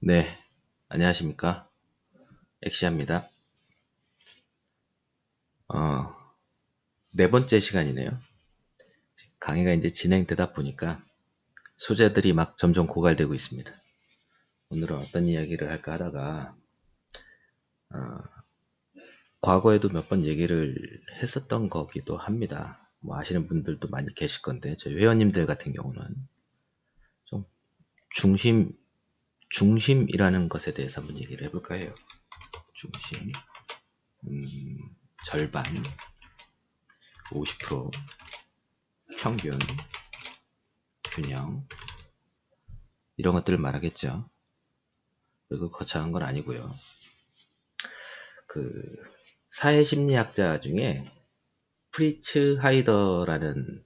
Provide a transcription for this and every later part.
네, 안녕하십니까. 엑시아입니다. 어, 네 번째 시간이네요. 강의가 이제 진행되다 보니까 소재들이 막 점점 고갈되고 있습니다. 오늘은 어떤 이야기를 할까 하다가, 어, 과거에도 몇 번 얘기를 했었던 거기도 합니다. 뭐 아시는 분들도 많이 계실 건데, 저희 회원님들 같은 경우는 좀 중심, 중심이라는 것에 대해서 한번 얘기를 해볼까 해요. 중심, 음, 절반, 50%, 평균, 균형, 이런 것들을 말하겠죠. 그리고 거창한 건 아니고요. 그 사회심리학자 중에 프리츠 하이더라는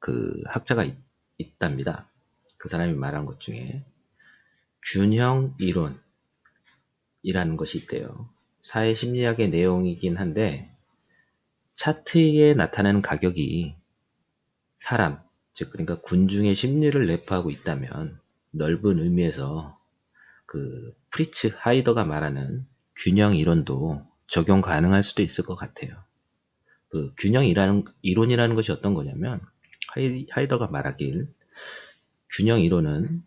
그 학자가 있, 있답니다. 그 사람이 말한 것 중에 균형 이론이라는 것이 있대요. 사회 심리학의 내용이긴 한데 차트에 나타나는 가격이 사람, 즉 그러니까 군중의 심리를 내포하고 있다면 넓은 의미에서 그 프리츠 하이더가 말하는 균형 이론도 적용 가능할 수도 있을 것 같아요. 그 균형이라는 이론이라는 것이 어떤 거냐면 하이더가 말하길 균형 이론은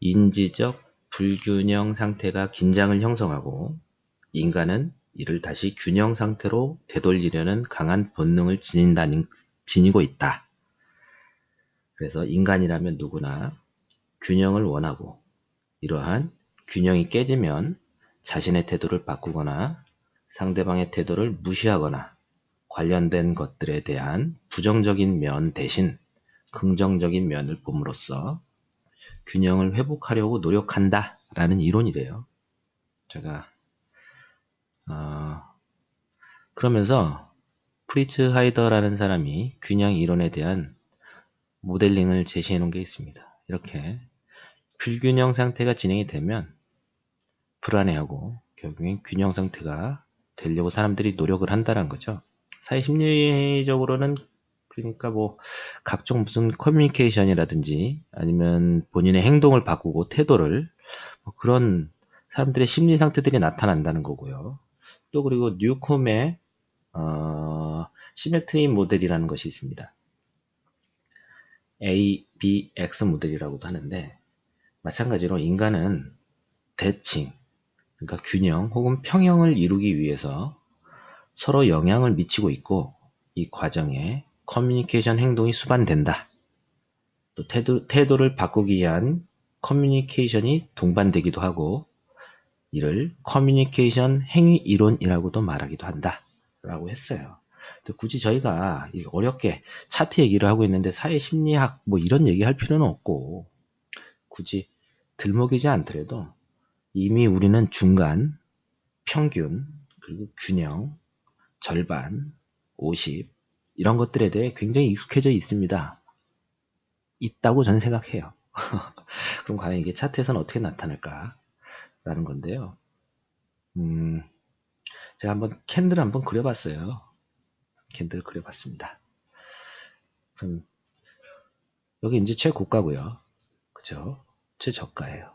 인지적 불균형 상태가 긴장을 형성하고 인간은 이를 다시 균형 상태로 되돌리려는 강한 본능을 지닌다는, 지니고 있다. 그래서 인간이라면 누구나 균형을 원하고 이러한 균형이 깨지면 자신의 태도를 바꾸거나 상대방의 태도를 무시하거나 관련된 것들에 대한 부정적인 면 대신 긍정적인 면을 봄으로써 균형을 회복하려고 노력한다 라는 이론이래요. 제가 어, 그러면서 프리츠 하이더라는 사람이 균형 이론에 대한 모델링을 제시해 놓은 게 있습니다. 이렇게 불균형 상태가 진행이 되면 불안해하고 결국엔 균형 상태가 되려고 사람들이 노력을 한다는 거죠. 사회 심리적으로는 그러니까 뭐 각종 무슨 커뮤니케이션이라든지 아니면 본인의 행동을 바꾸고 태도를 뭐 그런 사람들의 심리 상태들이 나타난다는 거고요. 또 그리고 뉴콤의 어, symmetry 모델이라는 것이 있습니다. ABX 모델이라고도 하는데 마찬가지로 인간은 대칭, 그러니까 균형 혹은 평형을 이루기 위해서 서로 영향을 미치고 있고 이 과정에 커뮤니케이션 행동이 수반된다. 또 태도, 태도를 바꾸기 위한 커뮤니케이션이 동반되기도 하고 이를 커뮤니케이션 행위 이론이라고도 말하기도 한다. 라고 했어요. 굳이 저희가 어렵게 차트 얘기를 하고 있는데 사회심리학 뭐 이런 얘기 할 필요는 없고 굳이 들먹이지 않더라도 이미 우리는 중간, 평균, 그리고 균형, 절반, 50 이런 것들에 대해 굉장히 익숙해져 있습니다. 있다고 저는 생각해요. 그럼 과연 이게 차트에서는 어떻게 나타날까? 라는 건데요. 음, 제가 한번 candle 한번 그려봤어요. candle 그려봤습니다. 그럼 여기 이제 최고가고요. 그죠? 최저가예요.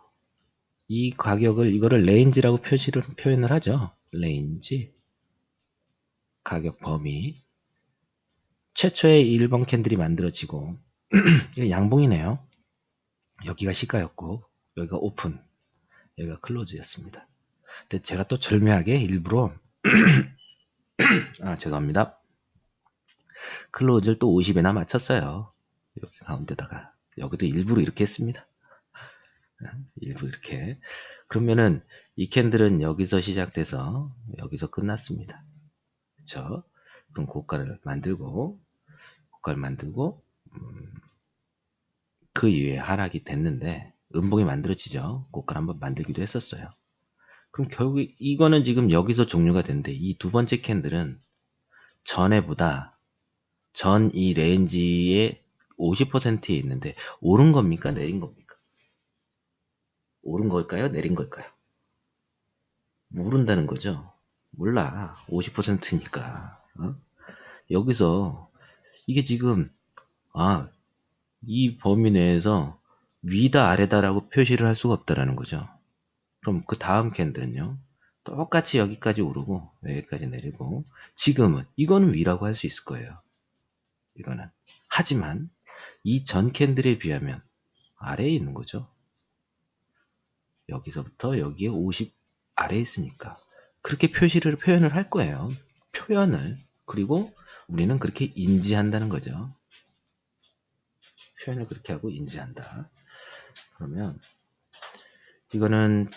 이 가격을 이거를 range라고 표시를 표현을 하죠. range 가격 범위 최초의 1번 candle이 만들어지고 양봉이네요. 여기가 시가였고 여기가 오픈 여기가 close였습니다. 근데 제가 또 절묘하게 일부러 아 죄송합니다. close를 또 50에다 맞췄어요. 여기 가운데다가 여기도 일부러 이렇게 했습니다. 일부러 이렇게 그러면은 이 candle은 여기서 시작돼서 여기서 끝났습니다. 그쵸? 그럼 고가를 만들고 고가를 만들고 음, 그 이후에 하락이 됐는데 음봉이 만들어지죠. 고가를 한번 만들기도 했었어요. 그럼 결국 이거는 지금 여기서 종료가 됐는데 이 두 번째 candle은 전에보다 전 이 range의 50%에 있는데 오른 겁니까? 내린 겁니까? 오른 걸까요? 내린 걸까요? 모른다는 거죠. 몰라. 50%니까. 어? 여기서 이게 지금 아, 이 범위 내에서 위다 아래다라고 표시를 할 수가 없다라는 거죠. 그럼 그 다음 캔들은요. 똑같이 여기까지 오르고 여기까지 내리고 지금은 이거는 위라고 할 수 있을 거예요. 이거는 하지만 이 전 캔들에 비하면 아래에 있는 거죠. 여기서부터 여기에 50 아래에 있으니까 그렇게 표시를 표현을 할 거예요. 표현을 그리고 우리는 그렇게 인지한다는 거죠. 표현을 그렇게 하고 인지한다. 그러면 이거는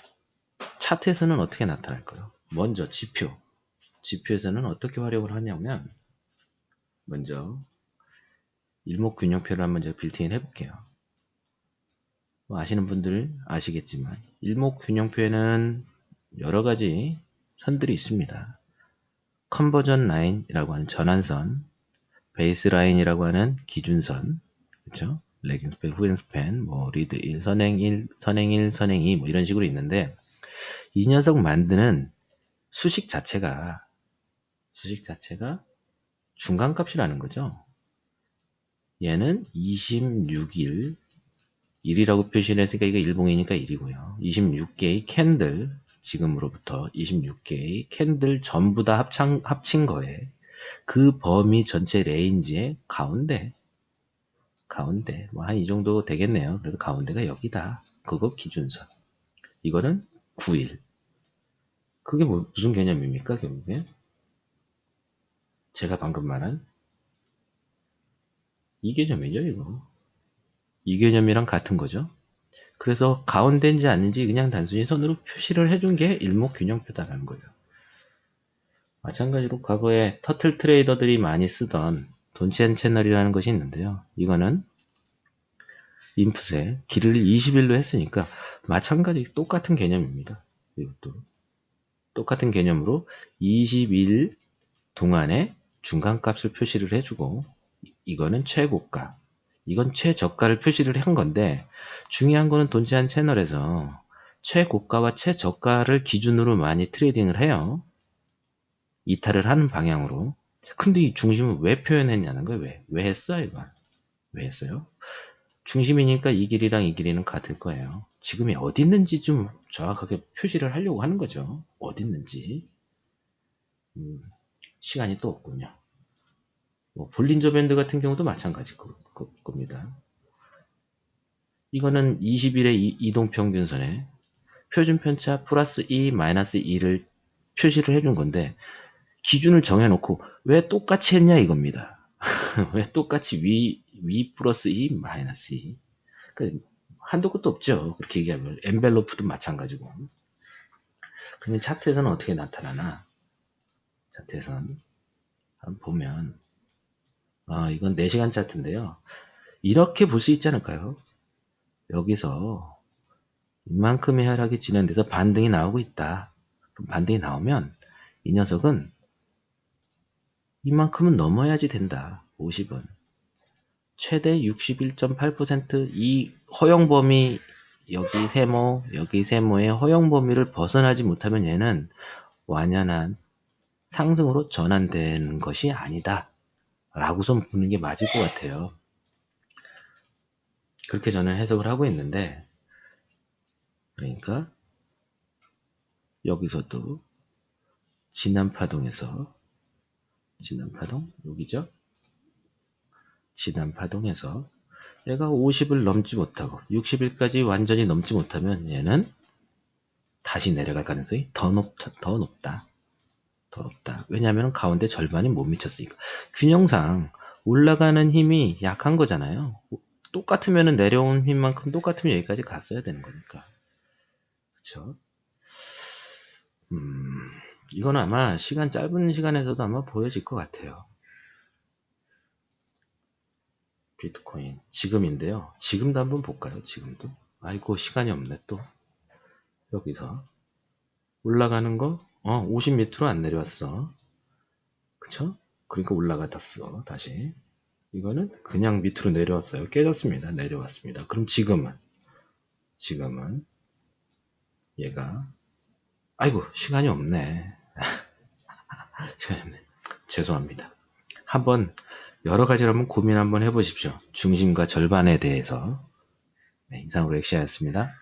차트에서는 어떻게 나타날까요? 먼저 지표. 지표에서는 어떻게 활용을 하냐면 먼저 일목균형표를 한번 제가 빌트인 해볼게요. 뭐 아시는 분들 아시겠지만 일목균형표에는 여러 가지 선들이 있습니다. conversion line이라고 하는 전환선, base line이라고 하는 기준선, 그렇죠? lagging span, 후행 스팬, 뭐 lead 1, 선행 1, 선행 1, 선행 2, 뭐 이런 식으로 있는데 이 녀석 만드는 수식 자체가 수식 자체가 중간값이라는 거죠. 얘는 26일 1이라고 표시를 했으니까 이거 일봉이니까 1이고요. 26개의 candle 지금으로부터 26개의 candle 전부 다 합창, 합친 거에 그 범위 전체 range의 가운데 가운데 뭐 한 이 정도 되겠네요. 그래도 가운데가 여기다. 그거 기준선. 이거는 9일. 그게 뭐, 무슨 개념입니까 결국에? 제가 방금 말한 이 개념이죠 이거. 이 개념이랑 같은 거죠. 그래서 가운데인지 아닌지 그냥 단순히 선으로 표시를 해준 게 일목균형표다라는 거예요. 마찬가지로 과거에 터틀 트레이더들이 많이 쓰던 돈치앤 채널이라는 것이 있는데요. 이거는 인풋에 길을 20일로 했으니까 마찬가지 똑같은 개념입니다. 이것도 똑같은 개념으로 20일 동안에 중간값을 표시를 해주고 이거는 최고가 이건 최저가를 표시를 한 건데 중요한 거는 돈치한 채널에서 최고가와 최저가를 기준으로 많이 트레이딩을 해요. 이탈을 하는 방향으로. 근데 이 중심을 왜 표현했냐는 거예요. 왜? 왜 했어요, 이거? 왜 했어요? 중심이니까 이 길이랑 이 길이는 같을 거예요. 지금이 어디 있는지 좀 정확하게 표시를 하려고 하는 거죠. 어디 있는지. 음, 시간이 또 없군요. 뭐 볼린저 밴드 같은 경우도 마찬가지일 겁니다. 이거는 20일의 이동평균선에 표준편차 플러스 2, 마이너스 2를 표시를 해준 건데 기준을 정해놓고 왜 똑같이 했냐 이겁니다. 왜 똑같이 위, 위 플러스 2, 마이너스 2. 그 한도 끝도 없죠. 그렇게 얘기하면. 엔벨로프도 마찬가지고. 그러면 차트에서는 어떻게 나타나나? 한번 보면 아, 이건 4시간 차트인데요. 이렇게 볼 수 있지 않을까요? 여기서 이만큼의 하락이 진행돼서 반등이 나오고 있다. 그럼 반등이 나오면 이 녀석은 이만큼은 넘어야지 된다. 50은. 최대 61.8%이 허용 범위 여기 세모, 여기 세모의 허용 범위를 벗어나지 못하면 얘는 완연한 상승으로 전환되는 것이 아니다. 라고선 보는 게 맞을 것 같아요. 그렇게 저는 해석을 하고 있는데, 그러니까, 여기서도 진남파동에서, 진남파동, 여기죠? 진남파동에서 얘가 50을 넘지 못하고 60일까지 완전히 넘지 못하면 얘는 다시 내려갈 가능성이 더 높다. 더 높다. 더 높다. 왜냐하면 가운데 절반이 못 미쳤으니까. 균형상 올라가는 힘이 약한 거잖아요. 똑같으면 내려온 힘만큼 똑같으면 여기까지 갔어야 되는 거니까. 그쵸? 음, 이건 아마 시간 짧은 시간에서도 아마 보여질 것 같아요. 비트코인 지금인데요. 지금도 한번 볼까요? 지금도. 아이고 시간이 없네 또. 여기서 올라가는 거 어, 50 밑으로 안 내려왔어. 그쵸? 그러니까 올라갔어. 다시. 이거는 그냥 밑으로 내려왔어요. 깨졌습니다. 내려왔습니다. 그럼 지금은 지금은 얘가 아이고 시간이 없네. 죄송합니다. 한번 여러 가지로 한번 고민 한번 해보십시오. 중심과 절반에 대해서. 네, 이상으로 엑시아였습니다.